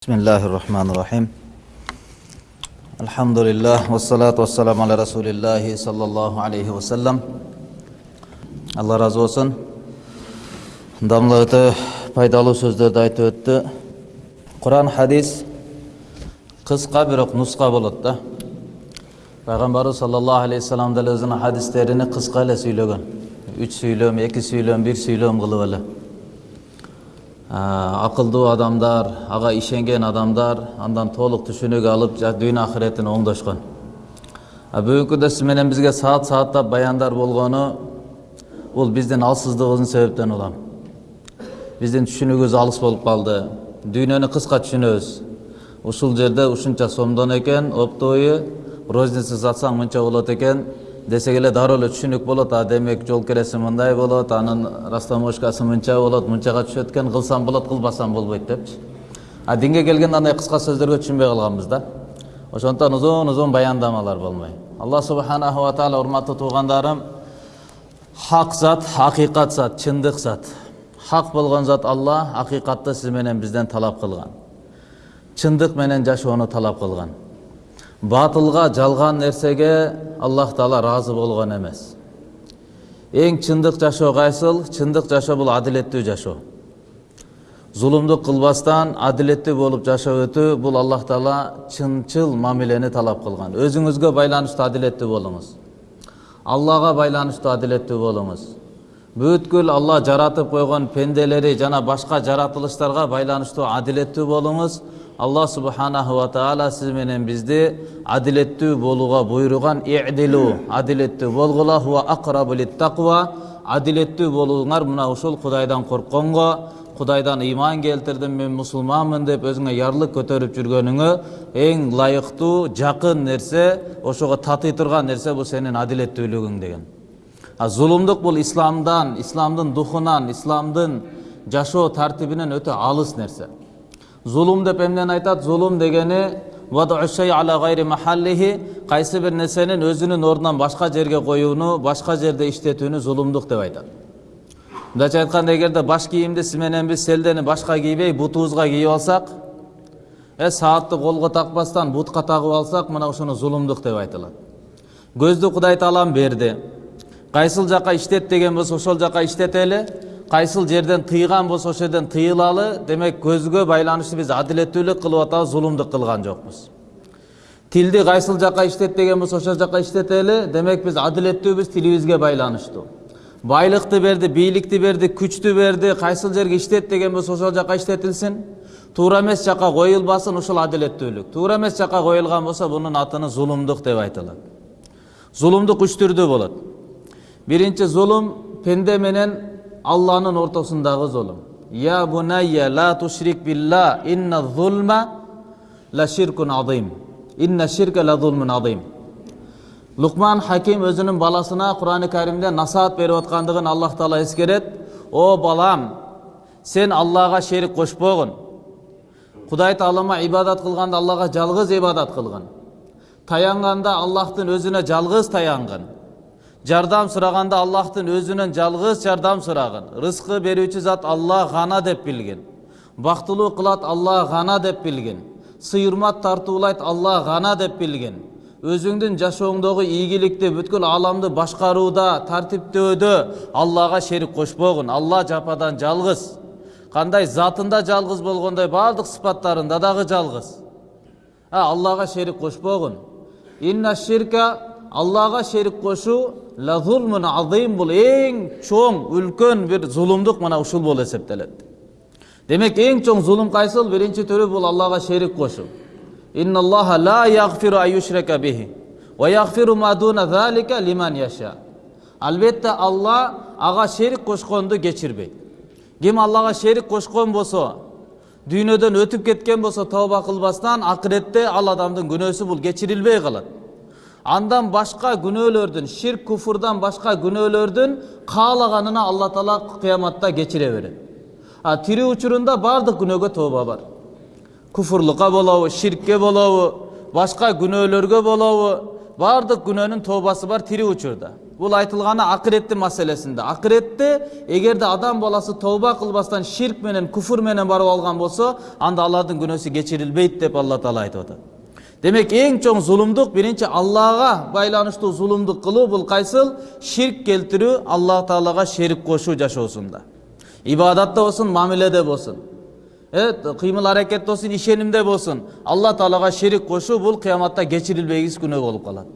بسم الله الرحمن الرحيم الحمد لله والصلاة والسلام على رسول الله صلى الله عليه وسلم алла разы болсын дамла өте пайдалы сөздерді айтып өтті құран хадис қысқа бирок нұсқа болады да пайғамбарыбыз саллаллаху алейхи вассалам деле өзүнүн хадистерини кыска эле сүйлөгөн үч сүйлөм эки сүйлөм бир сүйлөм кылып эле Акылдуу адамдар ага ишенген адамдар андан толук түшүнүк алып дүйнө акыретин оңдошкон. А бүгүнкү күндө сиз менен бизге саат сааттап баяндар болгону бул биздин алсыздыгыбыздын себептен улам. Биздин түшүнүгүбүз алыс болуп калды. Дүйнөнү кыска түшүнөбүз. Ушул жерде ушунча сомдон экен оптовый розница сатсаң мынча болот экен десек эле дароо эле түшүнүк болот а демек жол киреси мындай болот анын растаможкасы мынча болот мынчага түшөт экен кылсам болот кылбасам болбойт депчи а динге келгенде андай кыска сөздөргө түшүнбөй калганбыз да ошондуктан узун узун баяндамалар болмой алла субханаху таала урматтуу туугандарым хак зат акыйкат зат чындык зат хак болгон зат алла акыйкатты сиз менен бизден талап кылган чындык менен жашоону талап кылган батылга жалган нерсеге аллах таала ыраазы болгон эмес. Эң чындык жашоо кайсыл? Чындык жашоо бул адилеттүү жашоо. Зулумдук кылбастан адилеттүү болуп жашап өтүү бул аллах таала чынчыл мамилени талап кылган. Өзүңүзгө байланыштуу адилеттүү болуңуз. Аллага байланыштуу адилеттүү болуңуз. Бүткүл алла жаратып койгон пенделери жана башка жаратылыштарга байланыштуу адилеттүү болуңуз алла субханаху ва таала сиз менен бизди адилеттүү болууга буйруган идилу адилеттүү болгула хуа акрабу адилеттүү болуңар мына ушул кудайдан коркконго кудайдан ыйман келтирдим мен мусулманмын деп өзүңө ярлык көтөрүп жүргөнүңө эң ылайыктуу жакын нерсе ошого татый турган нерсе бул сенин адилеттүүлүгүң деген зулумдук бул исламдан исламдын духунан исламдын жашоо тартибинен өтө алыс нерсе зулум деп эмнени айтат зулум дегени кайсы бир нерсенин өзүнүн ордунан башка жерге коюуну башка жерде иштетүүнү зулумдук деп айтат мындайча айтканда эгерде баш кийимди сиз менен биз селдени башка кийбей бутубузга кийип алсак э саатты колго такпастан бутка тагып алсак мына ушуну зулумдук деп айтылат көздү кудай таалам берди кайсыл жака иштет деген болсо ошол жака иштетели кайсыл жерден тыйган болсо ошол жерден тыйылалы демек көзгө байланыштуу биз адилеттүүлүк кылып атабыз зулумдук кылган жокпуз тилди кайсыл жака иштет деген болсо ошол жака иштетели демек биз адилеттүүбүз тилибизге байланыштуу байлыкты берди бийликти берди күчтү берди кайсыл жерге иштет деген болсо ошол жака иштетилсин туура эмес жака коюлбасын ушул адилеттүүлүк туура эмес жака коюлган болсо бунун атыны зулумдук деп айтылат зулумдук үч түрдүү болот биринчи зулум пенде менен алланын ортосундагы зулум я бунайя ла тушрик билла инна зулма ла ширкун азим инна ширка ла зулмун азим лукман хаким өзүнүн баласына курани каримде насаат берип аткандыгын аллах таала эскерет о балам сен аллага шерик кошпогун кудай таалама ибадат кылганда аллага жалгыз ибадат кылгын таянганда аллахтын өзүнө жалгыз таянгын жардам сураганда аллахтын өзүнөн жалгыз жардам сурагын рызкы берүүчү зат аллах гана деп билгин бактылуу кылат аллах гана деп билгин сыйырмат тартуулайт аллах гана деп билгин өзүңдүн жашооңдогу ийгиликти бүткүл ааламды башкарууда тартиптөөдө аллага шерик кошпогун алла жападан жалгыз кандай затында жалгыз болгондой баардык сыпаттарында дагы жалгыз аллага шерик кошпогун инна ширка кошуу ла зулмун азим бул эң чоң үлкөн бир зулумдук мына ушул болуп эсептелет демек эң чоң зулум кайсыл биринчи түрү бул аллага шерик яша албетте алла ага шерик кошконду кечирбейт ким аллага шерик кошкон болсо дүйнөдөн өтүп кеткен болсо тооба кылбастан акыретте ал адамдын күнөөсү бул кечирилбей калат андан башка күнөөлөрдүн ширк куфурдан башка күнөөлөрдүн каалаганына алла таала кыяматта кечире берет. А тирүү учурунда баардык күнөөгө тооба бар. Куфурлукка болобу ширкке болобу башка күнөөлөргө болобу баардык күнөөнүн тообасы бар тирүү учурда. Бул айтылганы акыреттин маселесинде. Акыретте эгерде адам баласы тооба кылбастан ширк менен куфур менен барып алган болсо анда алардын күнөөсү кечирилбейт деп алла таала айтып атат. Демек эң чоң зулумдук биринчи аллага байланыштуу зулумдук кылуу бул кайсыл ширк келтирүү аллах таалага шерик кошуу жашоосунда ибадатта болсун мамиледе болсун кыймыл аракетте болсун ишенимде болсун алла таалага шерик кошуу бул кыяматта кечирилбегис күнөө болуп калат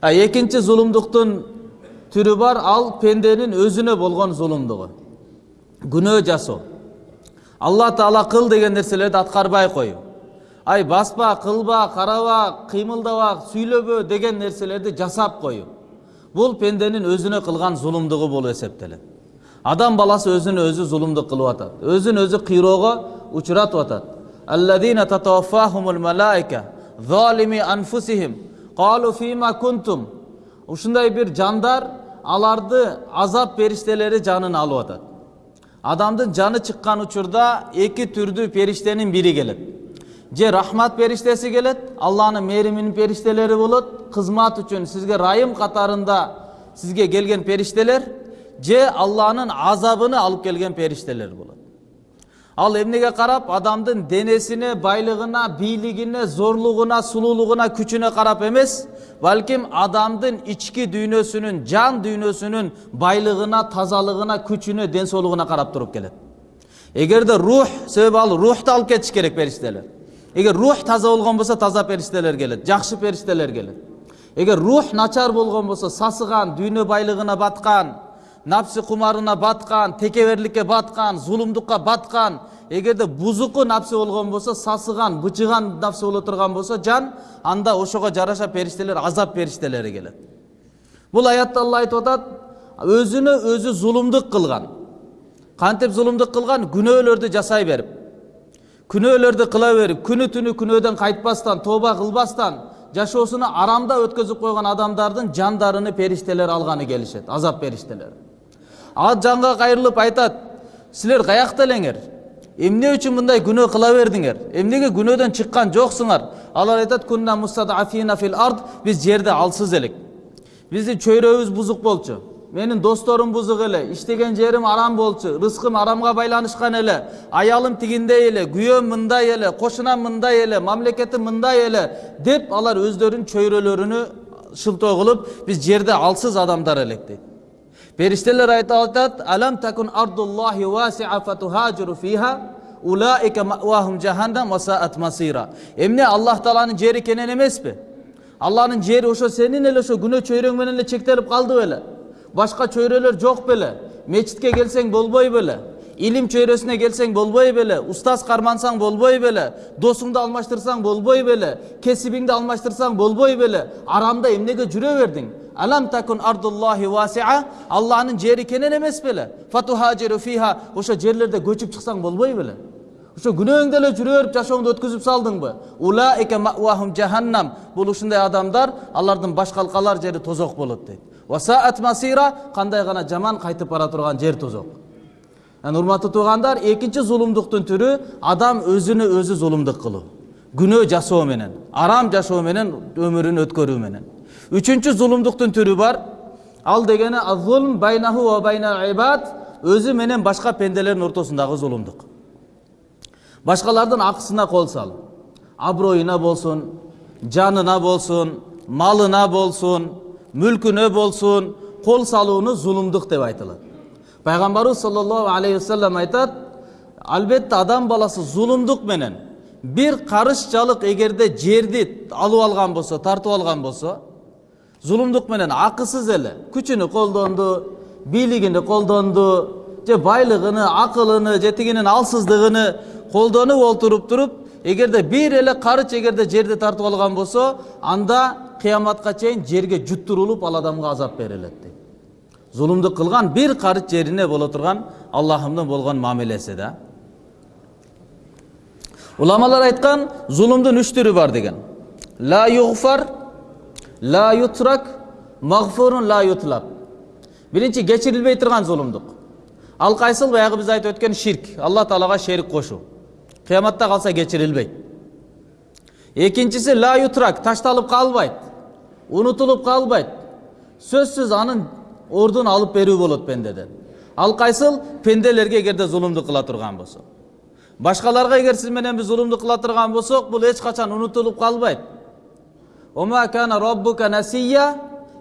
а экинчи зулумдуктун түрү бар ал пенденин өзүнө болгон зулумдугу күнөө жасоо алла таала кыл деген нерселерди аткарбай коюу ай баспа кылба караба кыймылдаба сүйлөбө деген нерселерди жасап коюу бул пенденин өзүнө кылган зулумдугу болуп эсептелет адам баласы өзүнө өзү зулумдук кылып атат өзүн өзү кыйроого учуратып атат алладина татаваффахумул малаика залими анфусихим қалу фима кунтум ушундай бир жандар аларды азап периштелери жанын алып атат адамдын жаны чыккан учурда эки түрдүү периштенин бири келет же рахмат периштеси келет алланын мээриминин периштелери болот кызмат үчүн сизге райым катарында сизге келген периштелер же алланын азабыны алып келген периштелер болот ал эмнеге карап адамдын денесине байлыгына бийлигине зорлугуна сулуулугуна күчүнө карап эмес балким адамдын ички дүйнөсүнүн жан дүйнөсүнүн байлыгына тазалыгына күчүнө ден соолугуна карап туруп келет эгерде рух себеби ал рухту алып кетиш керек периштелер эгер рух таза болгон болсо таза периштелер келет жакшы периштелер келет эгер рух начар болгон болсо сасыган дүйнө байлыгына баткан напсы кумарына баткан текеберликке баткан зулумдукка баткан эгерде бузуку напсы болгон болсо сасыган бычыган напсы боло турган болсо жан анда ошого жараша периштелер азап периштелери келет бул аятта алла айтып атат өзүнө өзү зулумдук кылган кантип зулумдук кылган күнөөлөрдү жасай берип күнөөлөрдү кыла берип күнү түнү күнөөдөн кайтпастан тооба кылбастан жашоосуну арамда өткөзүп койгон адамдардын жандарыны периштелер алганы келишет азап периштелери ал жанга кайрылып айтат силер каякта элеңер эмне үчүн мындай күнөө кыла бердиңер эмнеге күнөөдөн чыккан жоксуңар? Алар айтат кунна мустадафина фил ард биз жерде алсыз элек. Биздин чөйрөбүз бузук болчу. Менин досторум бузук эле иштеген жерим арам болчу рызкым арамга байланышкан эле аялым тигиндей эле күйөөм мындай эле кошунам мындай эле мамлекетим мындай эле деп алар өздөрүнүн чөйрөлөрүнү шылтоо кылып биз жерде алсыз адамдар элек дейт периштелер айтат алам такун ардуллахи васиа фатухажиру фиха улаика маъвахум жаханнам васаат масира эмне аллах тааланын жери кенен эмеспи алланын жери ошо сенин эле ошо күнөө чөйрөң менен эле чектелип калды беле башка чөйрөлөр жок беле мечитке келсең болбой беле илим чөйрөсүнө келсең болбой беле устаз кармансаң болбой беле досуңду алмаштырсаң болбой беле кесибиңди алмаштырсаң болбой беле арамда эмнеге жүрө бердиң алам такун ардуллахи васиа алланын жери кенен эмес беле фатухажиру фиха ошо жерлерде көчүп чыксаң болбой беле ошо күнөөңдө эле жүрө берип жашооңду өткөзүп салдыңбы улаика маъвахум жаханнам бул ушундай адамдар алардын баш калкалар жери тозок болот дейт васаат масира кандай гана жаман кайтып бара турган жер тозок анан урматтуу туугандар экинчи зулумдуктун түрү адам өзүнө өзү зулумдук кылуу күнөө жасоо менен арам жашоо менен өмүрүн өткөрүү менен үчүнчү зулумдуктун түрү бар ал дегени азулм байнаху ва байна ибад өзү менен башка пенделердин ортосундагы зулумдук башкалардын акысына кол салып аброюна болсун жанына болсун малына болсун мүлкүнө болсун кол салууну зулумдук деп айтылат пайгамбарыбыз саллаллаху алейхи вассалам айтат албетте адам баласы зулумдук менен бир карышчалык эгерде жерди алып алган болсо тартып алган болсо зулумдук менен акысыз эле күчүнү колдонду бийлигини колдонду же байлыгыны акылыны же тигинин алсыздыгыны колдонуп олтуруп туруп эгерде бир эле карыч эгерде жерди тартып алган болсо анда кыяматка чейин жерге жуттурулуп ал адамга азап берилет дейт зулумдук кылган бир карыч жерине боло турган аллахымдын болгон мамилеси да уламалар айткан зулумдун үч түрү бар деген ла югфар ла ютрак мағфурун ла ютлаб биринчи кечирилбей турган зулумдук ал кайсыл баягы биз айтып өткөн ширк алла таалага шерик кошуу кыяматта калса кечирилбейт экинчиси ла ютрак ташталып калбайт унутулуп калбайт сөзсүз анын ордун алып берүү болот пендеден ал кайсыл пенделерге эгерде зулумду кыла турган болсо башкаларга эгер сиз менен биз зулумду кыла турган болсок бул эч качан унутулуп калбайт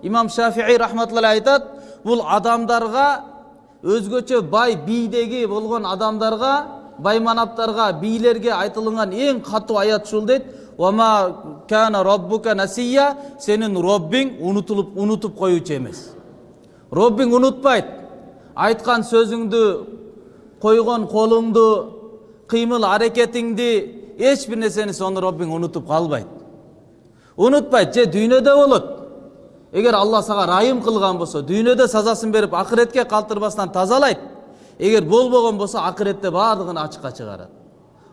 имам шафии рахматулла айтат бул адамдарга өзгөчө бай бийдеги болгон адамдарга байманаптарга бийлерге айтылган эң катуу аят ушул дейт Сенин роббиң унутулуп унутуп коюучу эмес роббиң унутпайт айткан сөзүңдү койгон колуңду кыймыл аракетиңди эч бир нерсени сону роббиң унутуп калбайт унутпайт же дүйнөдө болот эгер алла сага ырайым кылган болсо дүйнөдө сазасын берип акыретке калтырбастан тазалайт эгер болбогон болсо акыретте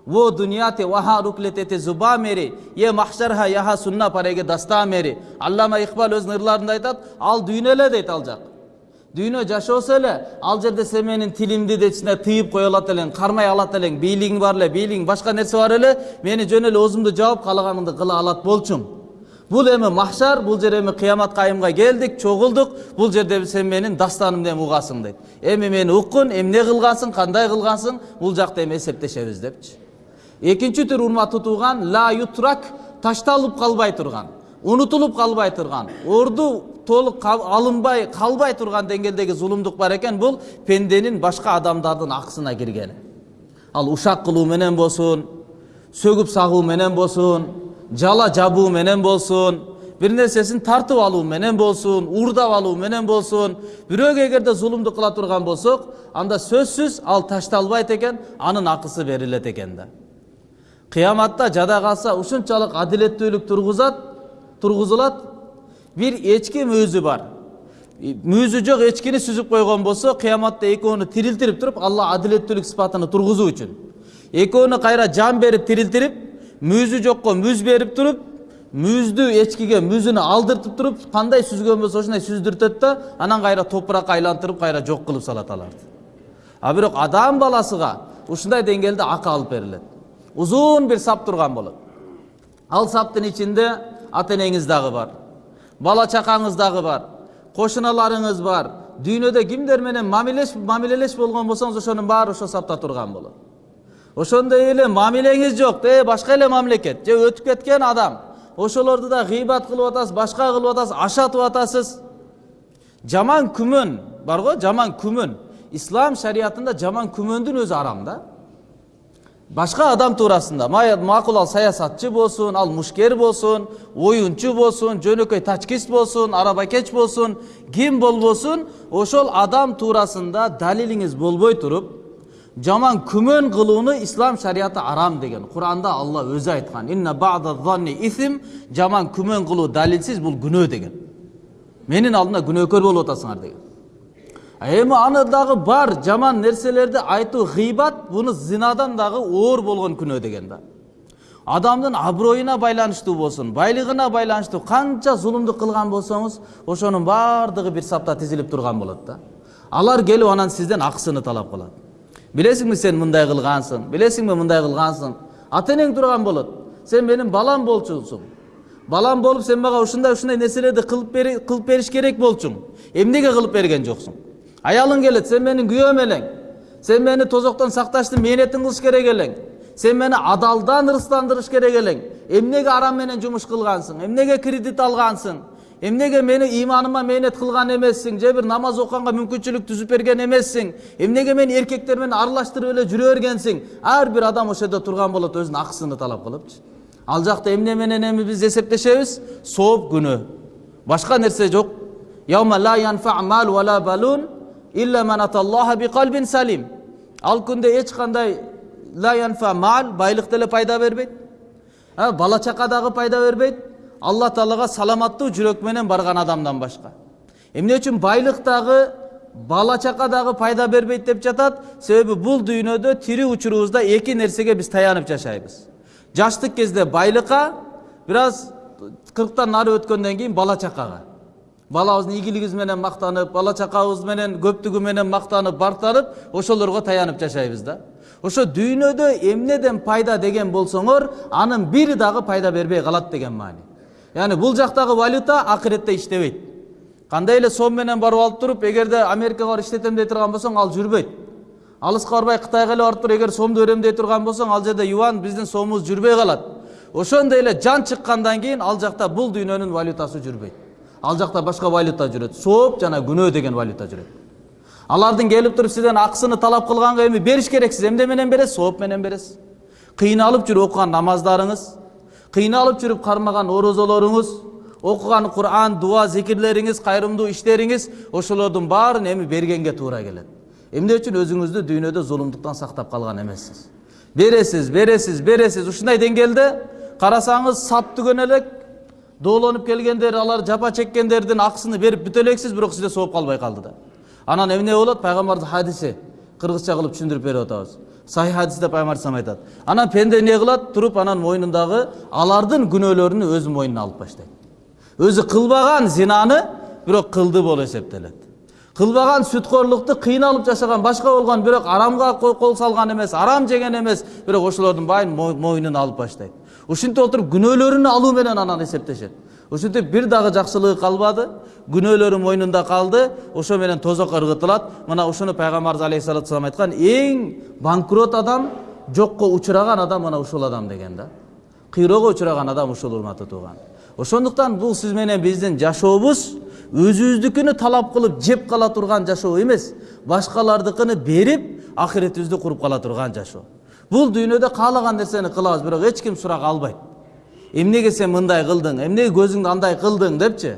дунияте ваха руклетете зуба мери е махшарха яха сунна пареге даста мери аллама икбал өзүнүн ырларында айтат ал дүйнө эле дейт ал жак дүйнө жашоосу эле ал жерде сен менин тилимди ичине тыйып кое алат элең кармай алат элең бийлигиң бар эле бийлигиң башка нерсе бар эле мени жөн эле оозумду жаап каалаганыңды кыла алат болчуң бул эми махшар бул жер эми кыямат кайымга келдик чогулдук бул жерде сен менин дастанымды эми угасың дейт эми мени уккун эмне кылгансың кандай кылгансың бул жакта эми эсептешебиз депчи экинчи түр урматтуу тууган ла ютрак ташталып калбай турган унутулуп калбай турган орду толук алынбай калбай турган деңгээлдеги зулумдук бар экен бул пенденин башка адамдардын акысына киргени ал ушак кылуу менен болсун сөгүп сагуу менен болсун жала жабуу менен болсун бир нерсесин тартып алуу менен болсун уурдап алуу менен болсун бирөөгө эгерде зулумду кыла турган болсок анда сөзсүз ал ташталбайт экен анын акысы берилет экен да. Кыяматта жада калса ушунчалык адилеттүүлүк тургузат тургузулат бир эчки мүйүзү бар мүйүзү жок эчкини сүзүп койгон болсо кыяматта экөөнү тирилтирип туруп алла адилеттүүлүк сыпатын тургузуу үчүн экөөнү кайра жан берип тирилтирип мүйүзү жокко мүз берип туруп мүйүздү эчкиге мүзүнү алдыртып туруп кандай сүзгөн болсо ошондой сүздүртөт да анан кайра топуракка айлантырып кайра жок кылып салат аларды а бирок адам баласыга ушундай деңгээлде акы алып берилет узун бир сап турган болот ал саптын ичинде ата энеңиз дагы бар бала чакаңыз дагы бар кошуналарыңыз бар дүйнөдө кимдер менен мамилеш мамилелеш болгон болсоңуз ошонун баары ошол сапта турган болот ошондой эле мамилеңиз жок э башка эле мамлекет же өтүп кеткен адам ошолорду да гыйбат кылып атасыз башка кылып атасыз ашатып атасыз жаман күмөн барго жаман күмөн ислам шариятында жаман күмөндүн өзү арам да башка адам туурасында макул ал саясатчы болсун ал мушкер болсун оюнчу болсун жөнөкөй тачкист болсун арабакеч болсун ким болбосун ошол адам туурасында далилиңиз болбой туруп жаман күмөн кылууну ислам шарияты арам деген куранда алла өзү айткан инна исм жаман күмөн кылуу далилсиз бул күнөө деген менин алдымда күнөөкөр болуп атасыңар деген эми аны дагы бар жаман нерселерди айтуу гыйбат буну зинадан дагы оор болгон күнөө деген да адамдын аброюна байланыштуу болсун байлыгына байланыштуу канча зулумдук кылган болсоңуз ошонун баардыгы бир сапта тизилип турган болот да алар келип анан сизден акысыны талап кылат билесиңби сен мындай кылгансың билесиңби мындай кылгансың ата энең турган болот сен менин балам болчусуң балам болуп сен мага ушундай ушундай нерселерди кылып бериш керек болчуң эмнеге кылып берген жоксуң аялың келет сен менин күйөөм элең сен мени тозоктон сакташтын мээнетин кылыш керек элең сен мени адалдан ырыстандырыш керек элең эмнеге арам менен жумуш кылгансың эмнеге кредит алгансың эмнеге мени иманыма мээнет кылган эмессиң же бир намаз окуганга мүмкүнчүлүк түзүп берген эмессиң эмнеге мени эркектер менен аралаштырып эле жүрө бергенсиң ар бир адам ошол жерде турган болот өзүнүн акысыны талап кылыпчы ал жакта эмне менен эми биз эсептешебиз сооп күнөө башка нерсе жок салим ал күндө эч кандай ла янфа мал байлык деле пайда бербейт бала чака пайда бербейт алла таалага саламаттуу жүрөк менен барган адамдан башка эмне үчүн байлык дагы бала чака дагы пайда бербейт деп жатат себеби бул дүйнөдө тирүү учурубузда эки нерсеге биз таянып жашайбыз жаштык кезде байлыкка бир аз кырктан нары өткөндөн кийин бала чакага балабыздын ийгилигибиз менен мактанып бала чакабыз менен көптүгү менен мактанып бартанып ошолорго таянып жашайбыз да. Ошо дүйнөдө эмнеден пайда деген болсоңор анын бири дагы пайда бербей калат деген маани. Яғни бул жактагы валюта акыретте иштебейт. Кандай эле сом менен барып алып туруп эгерде америкага барып иштетем дей турган болсоң ал жүрбөйт. Алыска барбай кытайга эле барып туруп эгер сомду берем дей турган болсоң ал жерде юан биздин сомубуз жүрбөй калат. Ошондой эле жан чыккандан кийин ал жакта бул дүйнөнүн валютасы жүрбөйт. Ал жакта башка валюта жүрөт. Сооп жана күнөө деген валюта жүрөт. Алардын келип туруп сизден акысыны талап кылганга эми бериш керексиз. Эмне менен бересиз? Сооп менен бересиз. Кыйналып жүрүп окуган намаздарыңыз кыйналып жүрүп кармаган орозолоруңуз окуган куран дуа зикирлериңиз кайрымдуу иштериңиз ошолордун баарын эми бергенге туура келет. Эмне үчүн өзүңүздү дүйнөдө зулумдуктан сактап калган эмессиз? Бересиз бересиз бересиз. Ушундай деңгээлде карасаңыз сап түгөн элек доолонуп келгендер алар жапа чеккендердин акысыны берип бүтө элексиз бирок сизде сооп калбай калды да анан эмне болот пайгамбардын хадиси кыргызча кылып түшүндүрүп берип атабыз сахи хадисте пайгамбар алейхисалам айтат анан пенде эмне кылат туруп анан мойнундагы алардын күнөөлөрүнү өзү мойнуна алып баштайт өзү кылбаган зинаны бирок кылды болуп эсептелет кылбаган сүткөрлукту кыйналып жашаган башка болгон бирок арамга кол салган эмес арам жеген эмес бирок ошолордун баарын мойнуна алып баштайт ушинтип отуруп күнөөлөрүнү алуу менен анан эсептешет. Ушинтип бир дагы жакшылыгы калбады күнөөлөрү мойнунда калды ошо менен тозокко ыргытылат. Мына ушуну пайгамбарыбыз алейхисалату вассалам айткан эң банкрот адам жокко учураган адам мына ушул адам деген да. Кыйроого учураган адам ушул урматтуу тууган. Ошондуктан бул сиз менен биздин жашообуз өзүбүздүкүнү талап кылып жеп кала турган жашоо эмес. Башкалардыкыны берип акыретибизди куруп кала турган жашоо бул дүйнөдө каалаган нерсени кылабыз бирок эч ким сурак албайт эмнеге сен мындай кылдың эмнеге көзүңдү андай кылдың депчи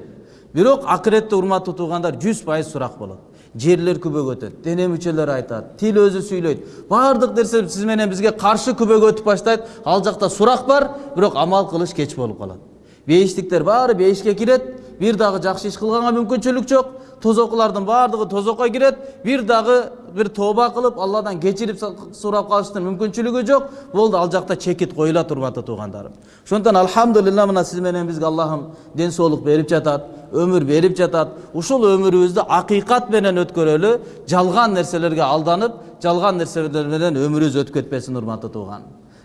бирок акыретте урматтуу туугандар жүз пайыз сурак болот жерлер күбөгө өтөт дене мүчөлөр айтат тил өзү сүйлөйт баардык нерсе сиз менен бизге каршы күбөгө өтүп баштайт ал жакта сурак бар бирок амал кылыш кеч болуп калат бейиштиктер баары бейишке кирет бир дагы жакшы иш кылганга мүмкүнчүлүк жок тозокулардын баардыгы тозокко кирет бир дагы бир тооба кылып алладан кечирип сурап калыштын мүмкүнчүлүгү жок болду ал жакта чекит коюлат урматтуу туугандарым ошондуктан альхамдулилля мына сиз менен бизге аллахым ден соолук берип жатат өмүр берип жатат ушул өмүрүбүздү акыйкат менен өткөрөлү жалган нерселерге алданып жалган нерселер менен өмүрүбүз өтүп кетпесин урматтуу тууган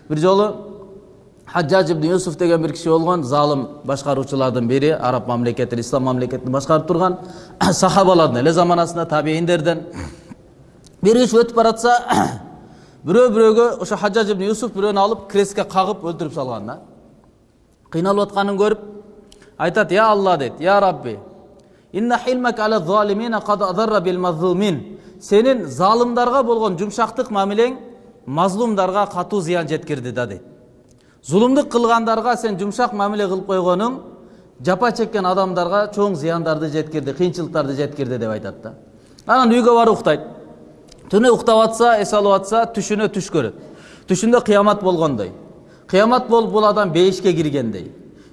бир жолу хаджаж ибн юсуф деген бир киши болгон залым башкаруучулардын бири араб мамлекетин ислам мамлекетин башкарып турган сахабалардын эле заманасында табииндерден бир киши өтүп баратса бирөө бирөөгө ошо хаджаж ибн юсуф бирөөнү алып крестке кагып өлтүрүп салган да кыйналып атканын көрүп айтат я алла дейт я рабби сенин залымдарга болгон жумшактык мамилең мазлумдарга катуу зыян жеткирди да дейт зулумдук кылгандарга сен жумшак мамиле кылып койгонуң жапа чеккен адамдарга чоң зыяндарды жеткирди кыйынчылыктарды жеткирди деп айтат да анан үйгө барып уктайт түнү уктап атса эс алып атса түшүнө түш көрөт түшүндө кыямат болгондой кыямат болуп бул адам бейишке киргендей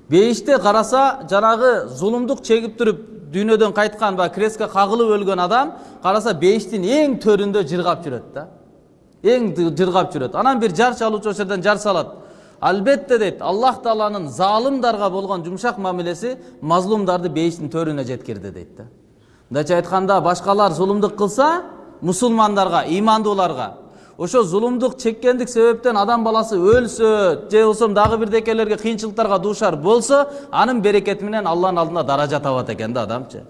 бейиште караса жанагы зулумдук чегип туруп дүйнөдөн кайткан баягы крестке кагылып өлгөн адам караса бейиштин эң төрүндө жыргап жүрөт да эң жыргап жүрөт анан бир жар чалуучу ошол жерден жар салат албетте дейт аллах тааланын залымдарга болгон жумшак мамилеси мазлумдарды бейиштин төрүнө жеткирди дейт да мындайча айтканда башкалар зулумдук кылса мусулмандарга ыймандууларга ошо зулумдук чеккендик себептен адам баласы өлсө же болбосо дагы бирдекелерге кыйынчылыктарга дуушар болсо анын берекети менен алланын алдында даража табат экен да адамчы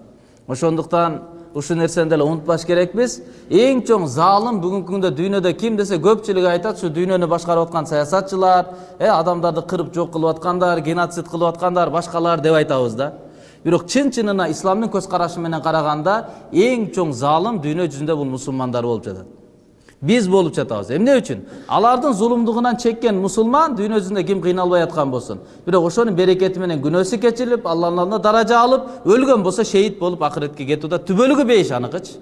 ошондуктан ушул нерсени деле унутпаш керекпиз эң чоң заалым бүгүнкү күндө дүйнөдө ким десе көпчүлүгү айтат ушу дүйнөнү башкарып аткан саясатчылар э адамдарды кырып жок кылып аткандар геноцид кылып аткандар башкалар деп айтабыз да бирок чын чынына исламдын көз карашы менен караганда эң чоң заалым дүйнө жүзүндө бул мусулмандар болуп жатат биз болуп жатабыз эмне үчүн алардын зулумдугунан чеккен мусулман дүйнө жүзүндө ким кыйналбай аткан болсун бирок ошонун берекети менен күнөөсү кечирилип алланын алдында даража алып өлгөн болсо шейит болуп акыретке кетүү да түбөлүгү бейиш аныкычы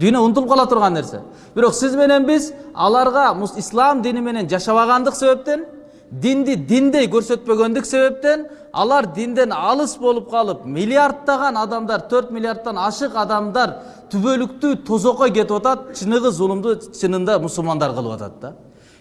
дүйнө унутулуп кала турган нерсе бирок сиз менен биз аларга ислам дини менен жашабагандык себептен динди диндей көрсөтпөгөндүк себептен алар динден алыс болуп калып миллиарддаган адамдар төрт миллиардтан ашык адамдар түбөлүктүү тозокко кетип атат чыныгы зулумду чынында мусулмандар кылып атат да.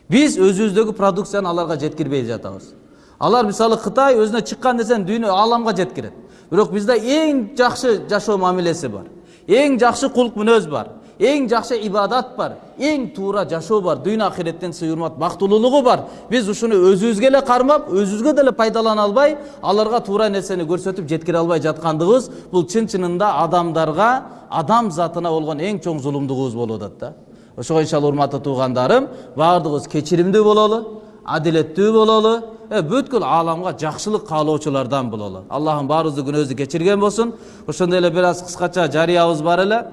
Биз өзүбүздөгү продукцияны аларга жеткирбей жатабыз. Алар мисалы кытай өзүнө чыккан нерсени дүйнө ааламга жеткирет. Бирок бизде эң жакшы жашоо мамилеси бар. Эң жакшы кулк мүнөз бар. Эң жакшы ибадат бар эң туура жашоо бар дүйнө акиреттен сый урмат бактылуулугу бар биз ушуну өзүбүзгө эле кармап өзүбүзгө деле пайдалана албай аларга туура нерсени көрсөтүп жеткире албай жаткандыгыбыз бул чын чынында адамдарга адам затына болгон эң чоң зулумдугубуз болуп атат да ошого иншалла урматтуу туугандарым баардыгыбыз кечиримдүү бололу адилеттүү бололу бүткүл ааламга жакшылык каалоочулардан бололу аллахым баарыбыздын күнөөбүздү кечирген болсун ошондой эле бир аз кыскача жарыябыз бар эле